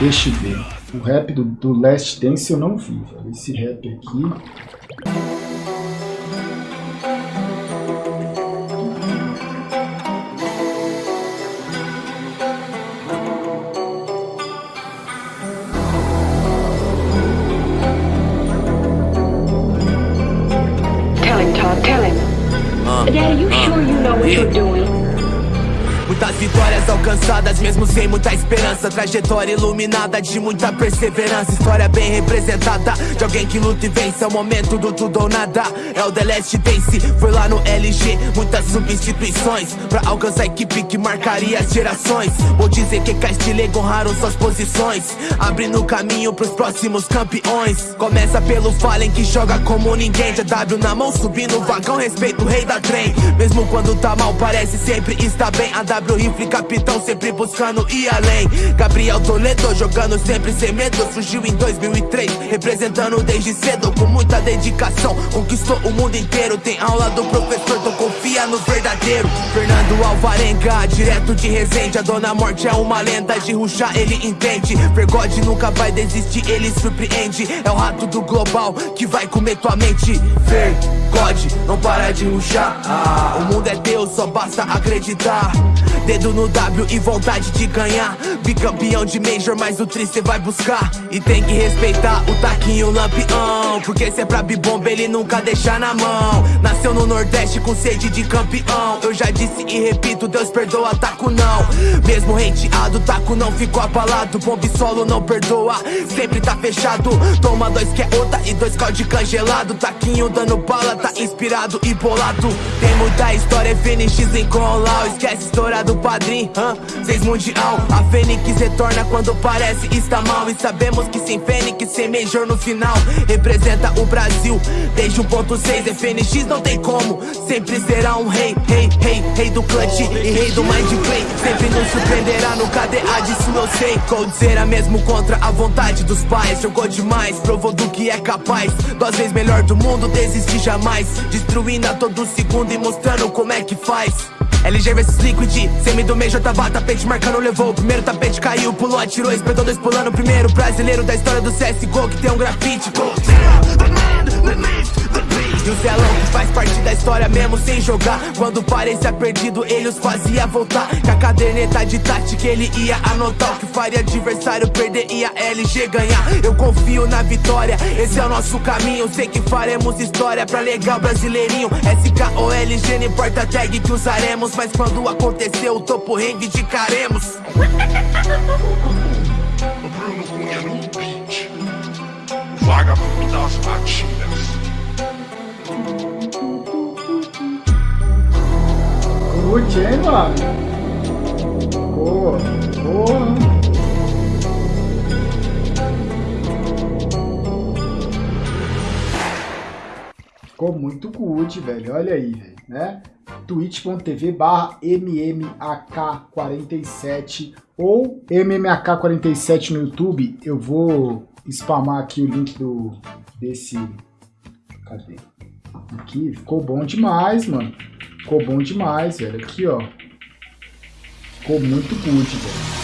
Deixa eu ver. O rap do, do Last Dance eu não vi, velho. Esse rap aqui. Tell him, Todd, tell him. Daddy, you sure you know what you're doing? Muitas vitórias alcançadas, mesmo sem muita esperança. Trajetória iluminada de muita perseverança. História bem representada de alguém que luta e vence. É o momento do tudo ou nada. É o The Last Dance. Foi lá no LG, muitas substituições. Pra alcançar a equipe que marcaria as gerações. Vou dizer que Castilego honraram suas posições. Abrindo caminho pros próximos campeões. Começa pelo Fallen que joga como ninguém. W na mão, subindo o vagão, respeito o rei da trem. Mesmo quando tá mal, parece sempre está bem. A Rifle, capitão, sempre buscando ir além. Gabriel Toledo jogando sempre sem medo. Surgiu em 2003, representando desde cedo. Com muita dedicação, conquistou o mundo inteiro. Tem aula do professor, então confia no verdadeiro. Fernando Alvarenga, direto de Resende. A Dona Morte é uma lenda, de ruxar ele entende. Vergode nunca vai desistir, ele surpreende. É o rato do global que vai comer tua mente. Vergode, não para de ruxar. Ah, o mundo é teu, só basta acreditar. Dedo no W e vontade de ganhar. Bicampeão de Major, mas o tri cê vai buscar. E tem que respeitar o taquinho lampião. Porque se é pra bibomba, ele nunca deixa na mão. Nasceu no Nordeste com sede de campeão. Eu já disse e repito, Deus perdoa, taco não. Mesmo hateado, taco não ficou abalado. Bombe solo não perdoa, sempre tá fechado. Toma dois que é outra e dois calde congelado. Taquinho dando bala, tá inspirado e bolado. Tem muita história, FNX em Colau. Esquece história do padrinho, hã? Seis mundial. A Fênix retorna quando parece está mal. E sabemos que sem Fênix, sem Major no final. Representa o Brasil desde 1.6. FNX não tem como, sempre será um rei, rei, rei, rei do clutch e rei do mind play. Sempre nos surpreenderá no KDA, disso eu sei. Coldzera mesmo contra a vontade dos pais. Jogou demais, provou do que é capaz. Duas vezes melhor do mundo, desistir jamais. Destruindo a todo segundo e mostrando como é que faz. LG vs Liquid, semi do Major tava tapete marcando, levou o primeiro tapete, caiu, pulou, atirou, espetou dois pulando, primeiro brasileiro da história do CSGO que tem um grafite. E o Zelão que faz parte da história mesmo sem jogar. Quando parecia perdido ele os fazia voltar. Com a caderneta de tática ele ia anotar. O que faria adversário perder e a LG ganhar. Eu confio na vitória, esse é o nosso caminho. Sei que faremos história pra legal brasileirinho. SKOLG não importa a tag que usaremos. Mas quando acontecer o topo reivindicaremos Bruno Cunha no beat. Vagabundo das batidas. Curte, hein, mano? Boa, boa. Ficou muito good, velho. Olha aí, né? twitch.tv barra MMAK47 ou MMAK47 no YouTube. Eu vou spamar aqui o link do desse... Cadê? Aqui, ficou bom demais, mano. Ficou bom demais, velho. Aqui, ó. Ficou muito good, velho.